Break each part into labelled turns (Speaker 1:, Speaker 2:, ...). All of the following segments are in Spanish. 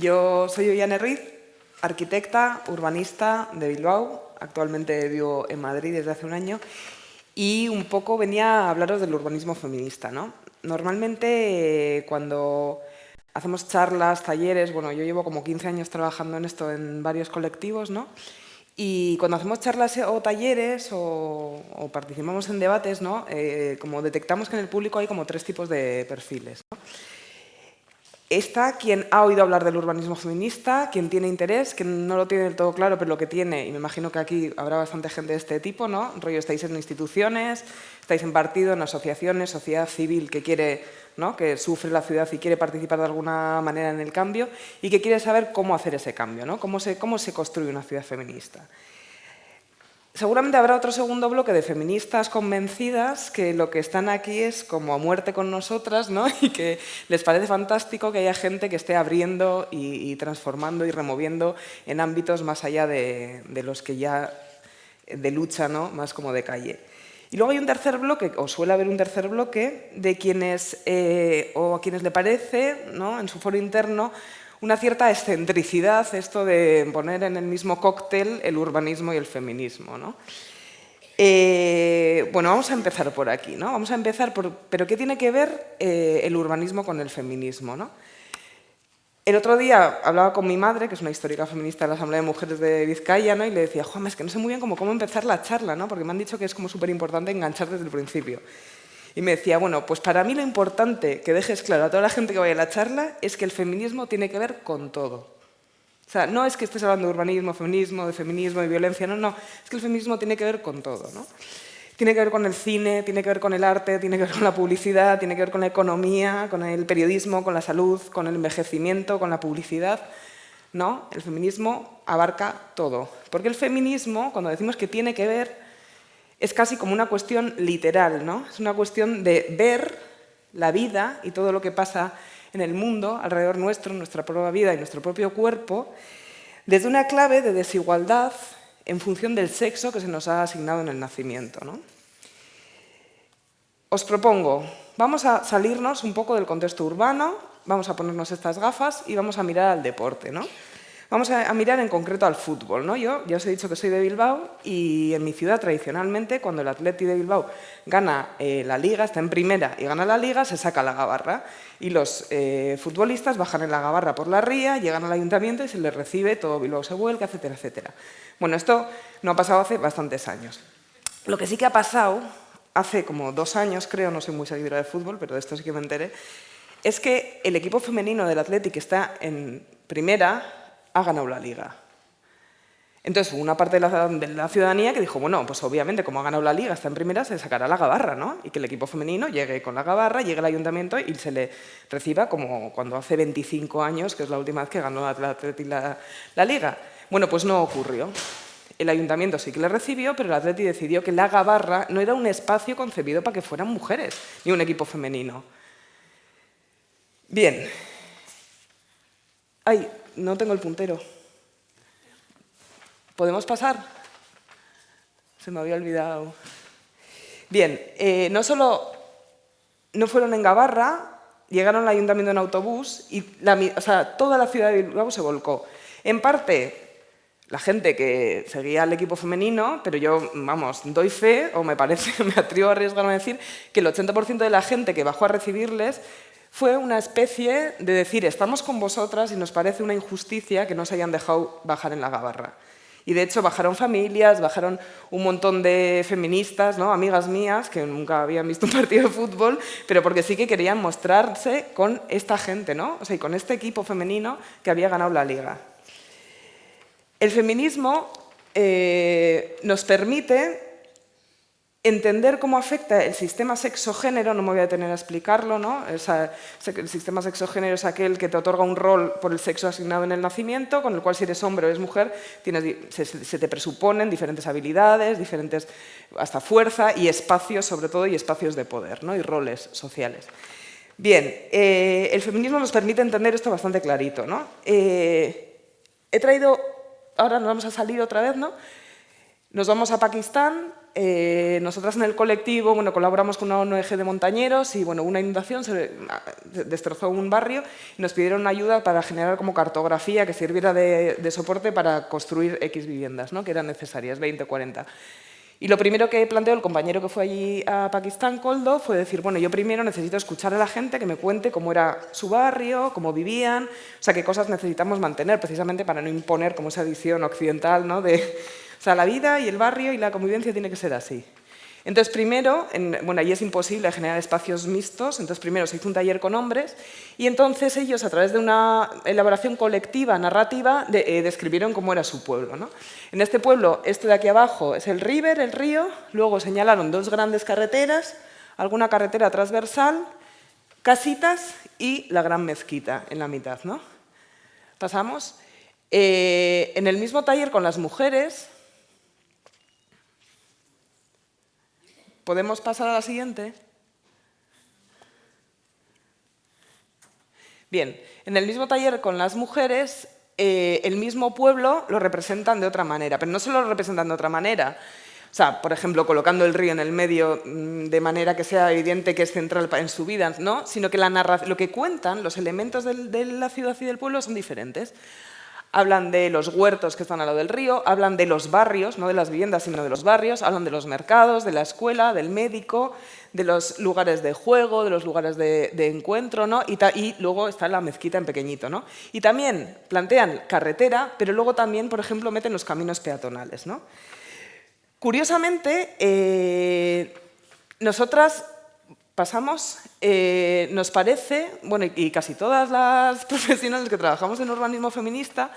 Speaker 1: Yo soy Ollane Ruiz, arquitecta, urbanista de Bilbao. Actualmente vivo en Madrid desde hace un año y un poco venía a hablaros del urbanismo feminista. ¿no? Normalmente cuando hacemos charlas, talleres, bueno, yo llevo como 15 años trabajando en esto en varios colectivos, ¿no? Y cuando hacemos charlas o talleres o, participamos en debates, ¿no? Eh, como detectamos que en el público hay como tres tipos de perfiles. ¿no? Está quien ha oído hablar del urbanismo feminista, quien tiene interés, que no lo tiene del todo claro, pero lo que tiene, y me imagino que aquí habrá bastante gente de este tipo, ¿no? Rollo, estáis en instituciones, estáis en partido, en asociaciones, sociedad civil que quiere, ¿no? que sufre la ciudad y quiere participar de alguna manera en el cambio y que quiere saber cómo hacer ese cambio, ¿no? Cómo se, cómo se construye una ciudad feminista. Seguramente habrá otro segundo bloque de feministas convencidas que lo que están aquí es como a muerte con nosotras ¿no? y que les parece fantástico que haya gente que esté abriendo y, transformando y removiendo en ámbitos más allá de, los que ya de lucha, ¿no? más como de calle. Y luego hay un tercer bloque, o suele haber un tercer bloque, de quienes, eh, o a quienes le parece, ¿no? en su foro interno, una cierta excentricidad esto de poner en el mismo cóctel el urbanismo y el feminismo. ¿no? Eh, bueno, vamos a empezar por aquí. ¿no? Vamos a empezar por... ¿Pero qué tiene que ver eh, el urbanismo con el feminismo? ¿no? El otro día hablaba con mi madre, que es una histórica feminista de la Asamblea de Mujeres de Vizcaya, ¿no? y le decía, Juan, es que no sé muy bien cómo, empezar la charla, ¿no? porque me han dicho que es como súper importante enganchar desde el principio. Y me decía, bueno, pues para mí lo importante que dejes claro a toda la gente que vaya a la charla es que el feminismo tiene que ver con todo. O sea, no es que estés hablando de urbanismo, feminismo, de feminismo, de violencia, no, no. Es que el feminismo tiene que ver con todo, ¿no? Tiene que ver con el cine, tiene que ver con el arte, tiene que ver con la publicidad, tiene que ver con la economía, con el periodismo, con la salud, con el envejecimiento, con la publicidad. ¿no? El feminismo abarca todo. Porque el feminismo, cuando decimos que tiene que ver, es casi como una cuestión literal, ¿no? Es una cuestión de ver la vida y todo lo que pasa en el mundo, alrededor nuestro, nuestra propia vida y nuestro propio cuerpo, desde una clave de desigualdad en función del sexo que se nos ha asignado en el nacimiento. ¿no? Os propongo, vamos a salirnos un poco del contexto urbano, vamos a ponernos estas gafas y vamos a mirar al deporte. ¿no? Vamos a, mirar en concreto al fútbol. ¿no? Yo ya os he dicho que soy de Bilbao y en mi ciudad tradicionalmente cuando el Atleti de Bilbao gana eh, la Liga, está en primera y gana la Liga, se saca la gabarra y los eh, futbolistas bajan en la gabarra por la ría, llegan al ayuntamiento y se les recibe, todo Bilbao se vuelca, etcétera, etcétera. Bueno, esto no ha pasado hace bastantes años. Lo que sí que ha pasado, hace como dos años creo, no soy muy seguidora de fútbol, pero de esto sí que me enteré, es que el equipo femenino del Atleti que está en primera ha ganado la liga. Entonces hubo una parte de la, ciudadanía que dijo, bueno, pues obviamente como ha ganado la liga, está en primera, se sacará la gabarra, ¿no? Y que el equipo femenino llegue con la gabarra, llegue al ayuntamiento y se le reciba como cuando hace 25 años, que es la última vez que ganó la, la liga. Bueno, pues no ocurrió. El ayuntamiento sí que le recibió, pero el Atleti decidió que la gabarra no era un espacio concebido para que fueran mujeres, ni un equipo femenino. Bien. Ay, no tengo el puntero. ¿Podemos pasar? Se me había olvidado. Bien, eh, no solo no fueron en Gabarra, llegaron al ayuntamiento en autobús y toda la ciudad de Bilbao se volcó. En parte, la gente que seguía al equipo femenino, pero yo, vamos, doy fe, o me parece, me atrevo a arriesgarme a decir, que el 80% de la gente que bajó a recibirles fue una especie de decir, estamos con vosotras y nos parece una injusticia que no se hayan dejado bajar en la gabarra. Y de hecho bajaron familias, bajaron un montón de feministas, ¿no? amigas mías, que nunca habían visto un partido de fútbol, pero porque sí que querían mostrarse con esta gente, ¿no? o sea, y con este equipo femenino que había ganado la liga. El feminismo eh, nos permite entender cómo afecta el sistema sexogénero, no me voy a detener a explicarlo, ¿no? el sistema sexogénero es aquel que te otorga un rol por el sexo asignado en el nacimiento, con el cual si eres hombre o eres mujer, se, te presuponen diferentes habilidades, diferentes, hasta fuerza y espacios sobre todo, y espacios de poder, ¿no? y roles sociales. Bien, eh, el feminismo nos permite entender esto bastante clarito. ¿no? Eh, he traído, ahora nos vamos a salir otra vez, ¿no? nos vamos a Pakistán, eh, nosotras en el colectivo bueno, colaboramos con una ONG de montañeros y bueno, una inundación se destrozó un barrio y nos pidieron ayuda para generar como cartografía que sirviera de, de soporte para construir X viviendas, ¿no? que eran necesarias, 20 o 40. Y lo primero que planteó el compañero que fue allí a Pakistán, Coldo, fue decir, bueno, yo primero necesito escuchar a la gente que me cuente cómo era su barrio, cómo vivían, o sea, qué cosas necesitamos mantener precisamente para no imponer como esa edición occidental, ¿no? De, o sea, la vida y el barrio y la convivencia tiene que ser así. Entonces, primero, bueno, ahí es imposible generar espacios mixtos, entonces primero se hizo un taller con hombres y entonces ellos, a través de una elaboración colectiva, narrativa, eh, describieron cómo era su pueblo. ¿no? En este pueblo, esto de aquí abajo es el River, el río, luego señalaron dos grandes carreteras, alguna carretera transversal, casitas y la gran mezquita en la mitad. ¿no? Pasamos. Eh, en el mismo taller con las mujeres, ¿Podemos pasar a la siguiente? Bien, en el mismo taller con las mujeres, eh, el mismo pueblo lo representan de otra manera, pero no solo lo representan de otra manera, o sea, por ejemplo, colocando el río en el medio mm, de manera que sea evidente que es central en su vida, ¿no? sino que la lo que cuentan, los elementos de la ciudad y del pueblo son diferentes hablan de los huertos que están al lado del río, hablan de los barrios, no de las viviendas, sino de los barrios, hablan de los mercados, de la escuela, del médico, de los lugares de juego, de los lugares de, encuentro, ¿no? y, luego está la mezquita en pequeñito. ¿no? Y también plantean carretera, pero luego también, por ejemplo, meten los caminos peatonales. ¿no? Curiosamente, eh, nosotras Pasamos, eh, nos parece, bueno, y casi todas las profesionales que trabajamos en urbanismo feminista,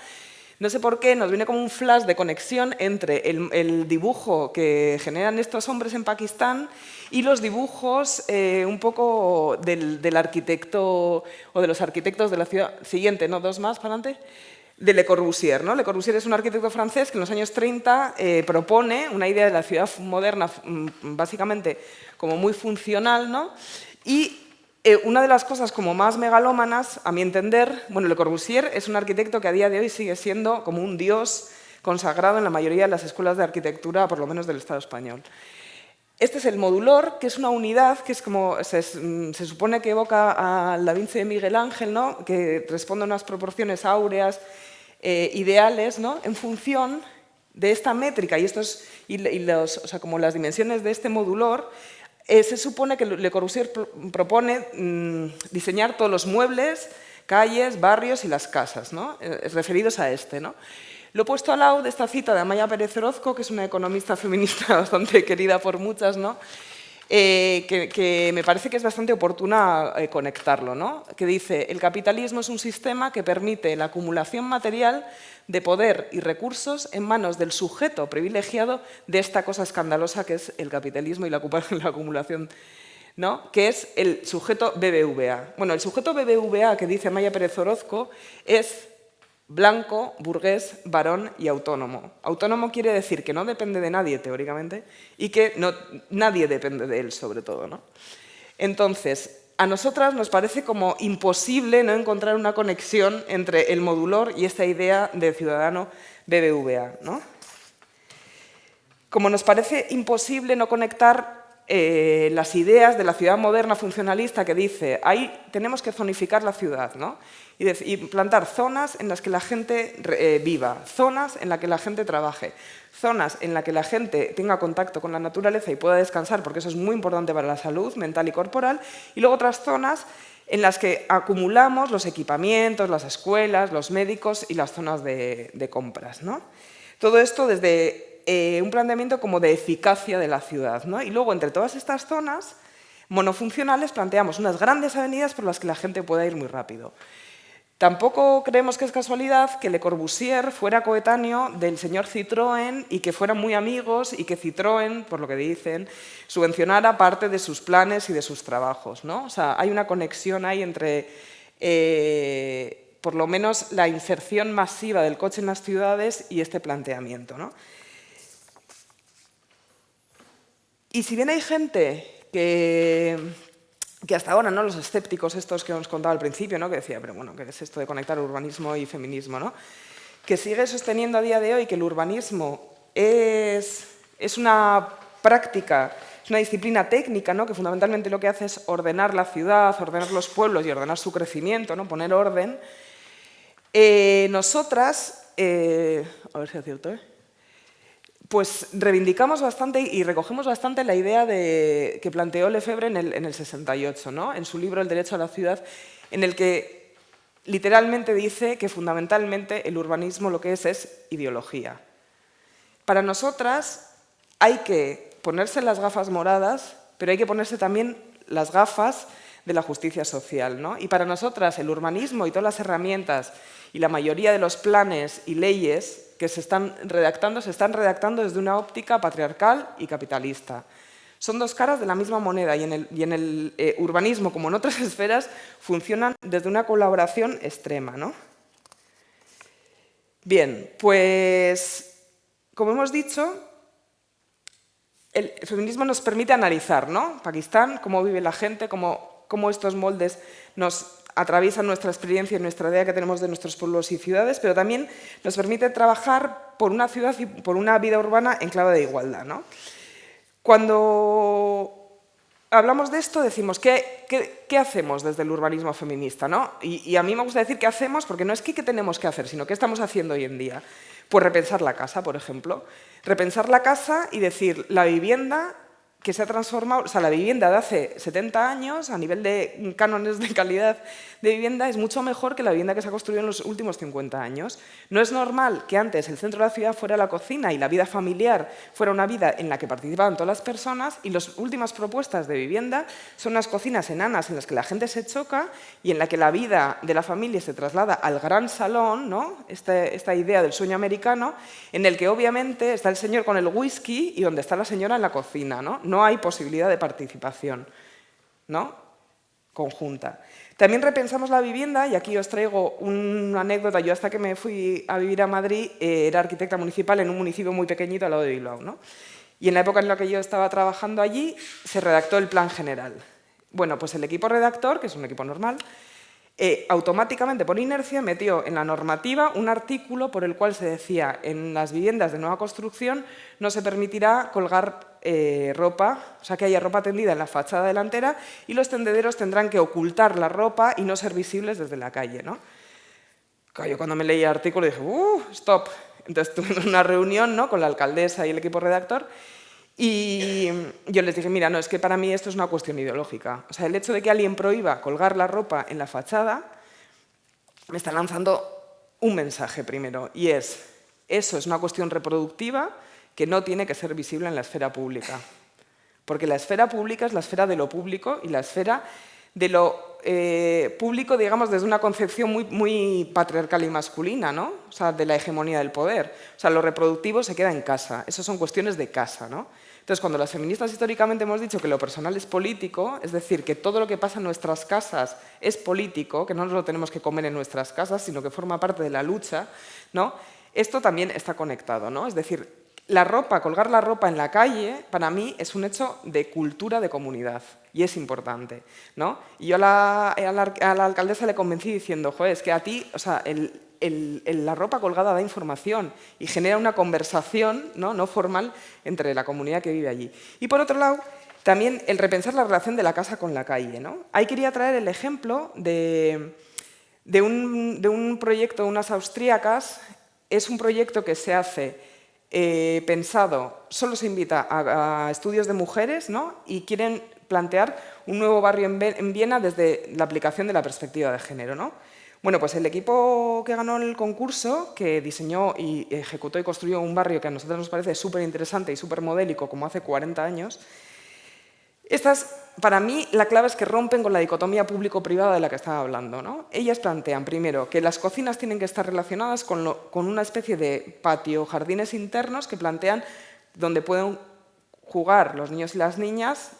Speaker 1: no sé por qué, nos viene como un flash de conexión entre el, dibujo que generan estos hombres en Pakistán y los dibujos eh, un poco del, del, arquitecto o de los arquitectos de la ciudad. Siguiente, ¿no? Dos más, para adelante de Le Corbusier. ¿no? Le Corbusier es un arquitecto francés que en los años 30 eh, propone una idea de la ciudad moderna mm, básicamente como muy funcional ¿no? y eh, una de las cosas como más megalómanas, a mi entender, bueno, Le Corbusier es un arquitecto que a día de hoy sigue siendo como un dios consagrado en la mayoría de las escuelas de arquitectura, por lo menos del Estado español. Este es el modulor, que es una unidad que es como, se, mm, se supone que evoca al Da Vinci de Miguel Ángel, ¿no? que responde a unas proporciones áureas eh, ideales ¿no? en función de esta métrica y, estos, o sea, como las dimensiones de este modulor, eh, se supone que Le Corbusier propone mm, diseñar todos los muebles, calles, barrios y las casas, ¿no? Eh, referidos a este. ¿no? Lo he puesto al lado de esta cita de Amaya Pérez Orozco, que es una economista feminista bastante querida por muchas, ¿no? Eh, que, me parece que es bastante oportuna eh, conectarlo, ¿no? que dice el capitalismo es un sistema que permite la acumulación material de poder y recursos en manos del sujeto privilegiado de esta cosa escandalosa que es el capitalismo y la, la acumulación ¿no? que es el sujeto BBVA. Bueno, el sujeto BBVA que dice Amaya Pérez Orozco es blanco, burgués, varón y autónomo. Autónomo quiere decir que no depende de nadie, teóricamente, y que no, nadie depende de él, sobre todo. ¿no? Entonces, a nosotras nos parece como imposible no encontrar una conexión entre el modulor y esta idea de ciudadano BBVA. ¿no? Como nos parece imposible no conectar eh, las ideas de la ciudad moderna funcionalista que dice, ahí tenemos que zonificar la ciudad, ¿no? Y, plantar zonas en las que la gente eh, viva, zonas en las que la gente trabaje, zonas en las que la gente tenga contacto con la naturaleza y pueda descansar, porque eso es muy importante para la salud mental y corporal, y luego otras zonas en las que acumulamos los equipamientos, las escuelas, los médicos y las zonas de, compras. ¿no? Todo esto desde eh, un planteamiento como de eficacia de la ciudad. ¿no? Y luego, entre todas estas zonas monofuncionales, planteamos unas grandes avenidas por las que la gente pueda ir muy rápido. Tampoco creemos que es casualidad que Le Corbusier fuera coetáneo del señor Citroën y que fueran muy amigos y que Citroën, por lo que dicen, subvencionara parte de sus planes y de sus trabajos. ¿no? O sea, hay una conexión ahí entre, eh, por lo menos, la inserción masiva del coche en las ciudades y este planteamiento. ¿no? Y si bien hay gente que, que hasta ahora ¿no? los escépticos estos que os contaba al principio, ¿no? que decía, pero bueno, ¿qué es esto de conectar urbanismo y feminismo? ¿no? Que sigue sosteniendo a día de hoy que el urbanismo es, es una práctica, es una disciplina técnica, ¿no? que fundamentalmente lo que hace es ordenar la ciudad, ordenar los pueblos y ordenar su crecimiento, ¿no? poner orden. Eh, nosotras, eh, a ver si es cierto, ¿eh? Pues reivindicamos bastante y recogemos bastante la idea de, que planteó Lefebvre en el, en el 68, ¿no? en su libro El derecho a la ciudad, en el que literalmente dice que fundamentalmente el urbanismo lo que es es ideología. Para nosotras hay que ponerse las gafas moradas, pero hay que ponerse también las gafas de la justicia social. ¿no? Y para nosotras el urbanismo y todas las herramientas y la mayoría de los planes y leyes que se están redactando, se están redactando desde una óptica patriarcal y capitalista. Son dos caras de la misma moneda y en el, eh, urbanismo, como en otras esferas, funcionan desde una colaboración extrema. ¿no? Bien, pues como hemos dicho, el feminismo nos permite analizar, ¿no? Pakistán, cómo vive la gente, cómo, cómo estos moldes nos atraviesan nuestra experiencia y nuestra idea que tenemos de nuestros pueblos y ciudades, pero también nos permite trabajar por una ciudad y por una vida urbana en clave de igualdad. ¿no? Cuando hablamos de esto, decimos, ¿qué, qué, hacemos desde el urbanismo feminista? ¿no? Y, a mí me gusta decir qué hacemos, porque no es que qué tenemos que hacer, sino qué estamos haciendo hoy en día. Pues repensar la casa, por ejemplo. Repensar la casa y decir, la vivienda que se ha transformado, o sea, la vivienda de hace 70 años, a nivel de cánones de calidad de vivienda, es mucho mejor que la vivienda que se ha construido en los últimos 50 años. No es normal que antes el centro de la ciudad fuera la cocina y la vida familiar fuera una vida en la que participaban todas las personas y las últimas propuestas de vivienda son unas cocinas enanas en las que la gente se choca y en la que la vida de la familia se traslada al gran salón, ¿no? Este, esta idea del sueño americano, en el que obviamente está el señor con el whisky y donde está la señora en la cocina. ¿no? No hay posibilidad de participación ¿no? conjunta. También repensamos la vivienda, y aquí os traigo una anécdota. Yo hasta que me fui a vivir a Madrid eh, era arquitecta municipal en un municipio muy pequeñito al lado de Bilbao. ¿no? Y en la época en la que yo estaba trabajando allí, se redactó el plan general. Bueno, pues el equipo redactor, que es un equipo normal, eh, automáticamente, por inercia, metió en la normativa un artículo por el cual se decía en las viviendas de nueva construcción no se permitirá colgar eh, ropa, o sea, que haya ropa tendida en la fachada delantera y los tendederos tendrán que ocultar la ropa y no ser visibles desde la calle. ¿no? Yo cuando me leí el artículo dije, ¡uh, stop! Entonces tuve una reunión ¿no? con la alcaldesa y el equipo redactor y yo les dije, mira, no, es que para mí esto es una cuestión ideológica. O sea, el hecho de que alguien prohíba colgar la ropa en la fachada me está lanzando un mensaje primero, y es, eso es una cuestión reproductiva que no tiene que ser visible en la esfera pública. Porque la esfera pública es la esfera de lo público y la esfera de lo eh, público, digamos, desde una concepción muy, muy patriarcal y masculina, ¿no? O sea, de la hegemonía del poder. O sea, lo reproductivo se queda en casa. Esas son cuestiones de casa, ¿no? Entonces, cuando las feministas históricamente hemos dicho que lo personal es político, es decir, que todo lo que pasa en nuestras casas es político, que no nos lo tenemos que comer en nuestras casas, sino que forma parte de la lucha, ¿no? Esto también está conectado, ¿no? Es decir, la ropa, colgar la ropa en la calle, para mí es un hecho de cultura de comunidad y es importante. ¿no? Y yo a la, alcaldesa le convencí diciendo, joder, es que a ti, o sea, la ropa colgada da información y genera una conversación ¿no? no formal entre la comunidad que vive allí. Y por otro lado, también el repensar la relación de la casa con la calle. ¿no? Ahí quería traer el ejemplo de, de, un, de un proyecto, unas austríacas, es un proyecto que se hace eh, pensado, solo se invita a, estudios de mujeres ¿no? y quieren plantear un nuevo barrio en, Viena desde la aplicación de la perspectiva de género. ¿no? Bueno, pues el equipo que ganó el concurso, que diseñó y ejecutó y construyó un barrio que a nosotros nos parece súper interesante y súper modélico, como hace 40 años, estas, para mí, la clave es que rompen con la dicotomía público-privada de la que estaba hablando. ¿no? Ellas plantean, primero, que las cocinas tienen que estar relacionadas con, una especie de patio, jardines internos que plantean donde pueden jugar los niños y las niñas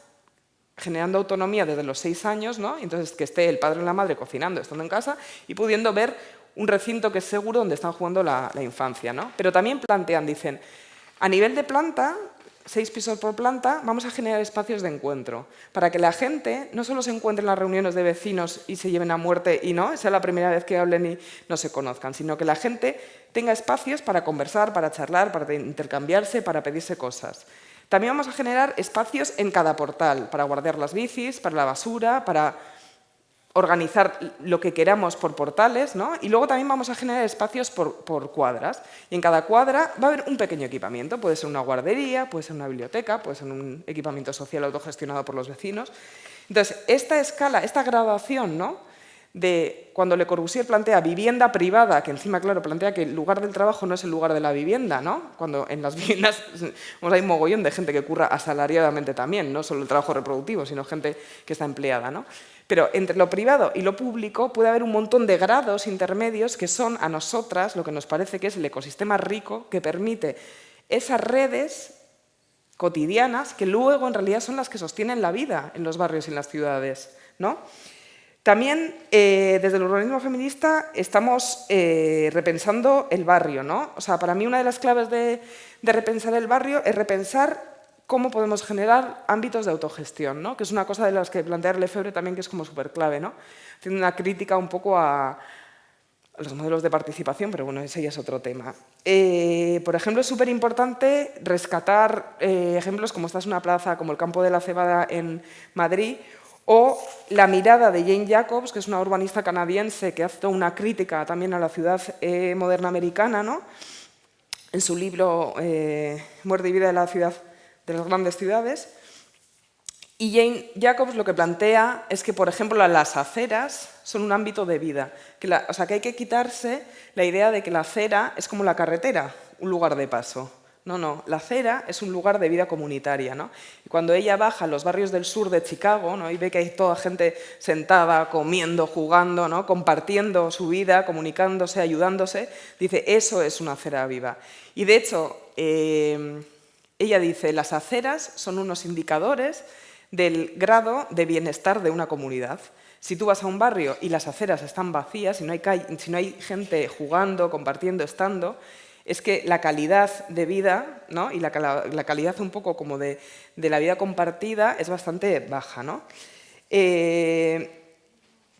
Speaker 1: generando autonomía desde los seis años, ¿no? entonces que esté el padre y la madre cocinando, estando en casa, y pudiendo ver un recinto que es seguro donde están jugando la, la infancia. ¿no? Pero también plantean, dicen, a nivel de planta, seis pisos por planta, vamos a generar espacios de encuentro para que la gente no solo se encuentre en las reuniones de vecinos y se lleven a muerte y no, sea la primera vez que hablen y no se conozcan, sino que la gente tenga espacios para conversar, para charlar, para intercambiarse, para pedirse cosas. También vamos a generar espacios en cada portal para guardar las bicis, para la basura, para organizar lo que queramos por portales, ¿no? Y luego también vamos a generar espacios por, cuadras. Y en cada cuadra va a haber un pequeño equipamiento. Puede ser una guardería, puede ser una biblioteca, puede ser un equipamiento social autogestionado por los vecinos. Entonces, esta escala, esta graduación, ¿no? De cuando Le Corbusier plantea vivienda privada, que encima, claro, plantea que el lugar del trabajo no es el lugar de la vivienda, ¿no? Cuando en las viviendas hay un mogollón de gente que curra asalariadamente también, no solo el trabajo reproductivo, sino gente que está empleada, ¿no? Pero entre lo privado y lo público puede haber un montón de grados intermedios que son a nosotras lo que nos parece que es el ecosistema rico que permite esas redes cotidianas que luego en realidad son las que sostienen la vida en los barrios y en las ciudades, ¿no? También, eh, desde el urbanismo feminista, estamos eh, repensando el barrio. ¿no? O sea, para mí una de las claves de, repensar el barrio es repensar cómo podemos generar ámbitos de autogestión, ¿no? que es una cosa de las que plantea Lefebvre también que es como súper clave, ¿no? haciendo una crítica un poco a, los modelos de participación, pero bueno, ese ya es otro tema. Eh, por ejemplo, es súper importante rescatar ejemplos como esta es una plaza como el Campo de la Cebada en Madrid, o la mirada de Jane Jacobs, que es una urbanista canadiense que hace una crítica también a la ciudad eh, moderna americana, ¿no? en su libro eh, Muerte y vida de la ciudad de las grandes ciudades. Y Jane Jacobs lo que plantea es que, por ejemplo, las aceras son un ámbito de vida. o sea, que hay que quitarse la idea de que la acera es como la carretera, un lugar de paso. No, no, la acera es un lugar de vida comunitaria. ¿no? Y cuando ella baja a los barrios del sur de Chicago ¿no? y ve que hay toda gente sentada, comiendo, jugando, ¿no? compartiendo su vida, comunicándose, ayudándose, dice, eso es una acera viva. Y de hecho, eh, ella dice, las aceras son unos indicadores del grado de bienestar de una comunidad. Si tú vas a un barrio y las aceras están vacías, si no hay, si no hay gente jugando, compartiendo, estando, es que la calidad de vida ¿no? y la, calidad un poco como de, la vida compartida es bastante baja. ¿no? Eh,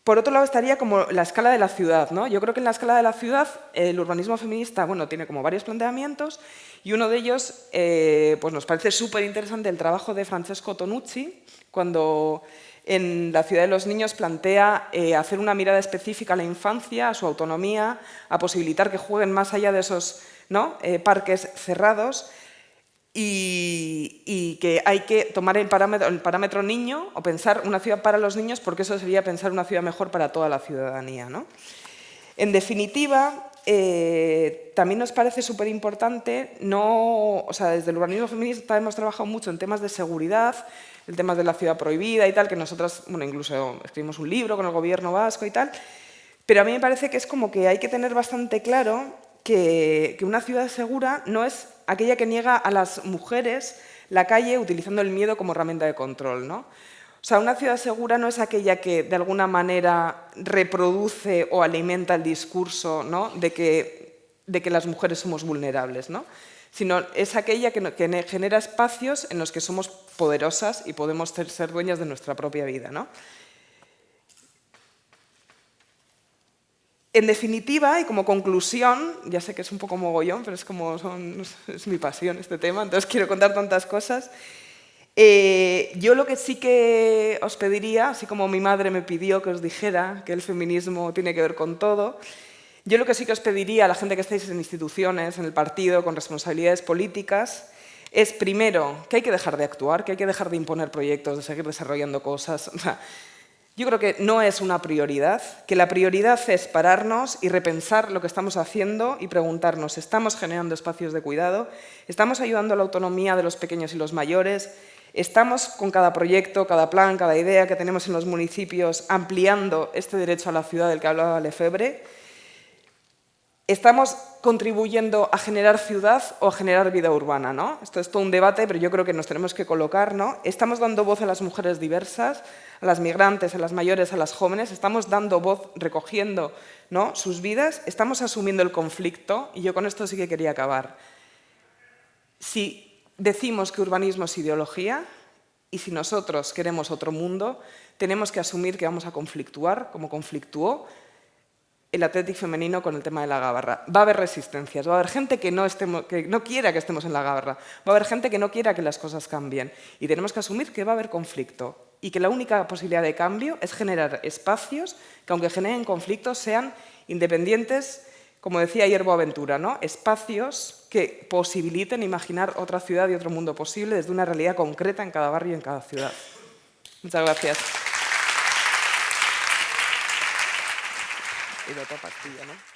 Speaker 1: por otro lado estaría como la escala de la ciudad. ¿no? Yo creo que en la escala de la ciudad el urbanismo feminista bueno, tiene como varios planteamientos y uno de ellos eh, pues nos parece súper interesante el trabajo de Francesco Tonucci cuando en la ciudad de los niños plantea eh, hacer una mirada específica a la infancia, a su autonomía, a posibilitar que jueguen más allá de esos eh, parques cerrados y, que hay que tomar el parámetro, el parámetro, niño o pensar una ciudad para los niños porque eso sería pensar una ciudad mejor para toda la ciudadanía. En definitiva, eh, también nos parece súper importante, no, o sea, desde el urbanismo feminista hemos trabajado mucho en temas de seguridad, en temas de la ciudad prohibida y tal, que nosotras, bueno, incluso escribimos un libro con el gobierno vasco y tal, pero a mí me parece que es como que hay que tener bastante claro que, una ciudad segura no es aquella que niega a las mujeres la calle utilizando el miedo como herramienta de control. ¿no? O sea, una ciudad segura no es aquella que de alguna manera reproduce o alimenta el discurso ¿no? de, que, de que las mujeres somos vulnerables, ¿no? sino es aquella que, que, genera espacios en los que somos poderosas y podemos ser, dueñas de nuestra propia vida. ¿no? En definitiva, y como conclusión, ya sé que es un poco mogollón, pero es como es mi pasión este tema, entonces quiero contar tantas cosas. Eh, yo lo que sí que os pediría, así como mi madre me pidió que os dijera que el feminismo tiene que ver con todo, yo lo que sí que os pediría a la gente que estáis en instituciones, en el partido, con responsabilidades políticas, es primero que hay que dejar de actuar, que hay que dejar de imponer proyectos, de seguir desarrollando cosas. Yo creo que no es una prioridad, que la prioridad es pararnos y repensar lo que estamos haciendo y preguntarnos, ¿estamos generando espacios de cuidado? ¿Estamos ayudando a la autonomía de los pequeños y los mayores? ¿Estamos con cada proyecto, cada plan, cada idea que tenemos en los municipios ampliando este derecho a la ciudad del que hablaba Lefebvre? estamos contribuyendo a generar ciudad o a generar vida urbana, ¿no? Esto es todo un debate, pero yo creo que nos tenemos que colocar, ¿no? Estamos dando voz a las mujeres diversas, a las migrantes, a las mayores, a las jóvenes, estamos dando voz, recogiendo ¿no? sus vidas, estamos asumiendo el conflicto, y yo con esto sí que quería acabar. Si decimos que urbanismo es ideología, y si nosotros queremos otro mundo, tenemos que asumir que vamos a conflictuar, como conflictuó el Athletic femenino con el tema de la gabarra. Va a haber resistencias, va a haber gente que no, estemos, que no quiera que estemos en la gabarra, va a haber gente que no quiera que las cosas cambien y tenemos que asumir que va a haber conflicto y que la única posibilidad de cambio es generar espacios que aunque generen conflictos sean independientes, como decía ayer Boaventura, ¿no? espacios que posibiliten imaginar otra ciudad y otro mundo posible desde una realidad concreta en cada barrio y en cada ciudad. Muchas gracias. y.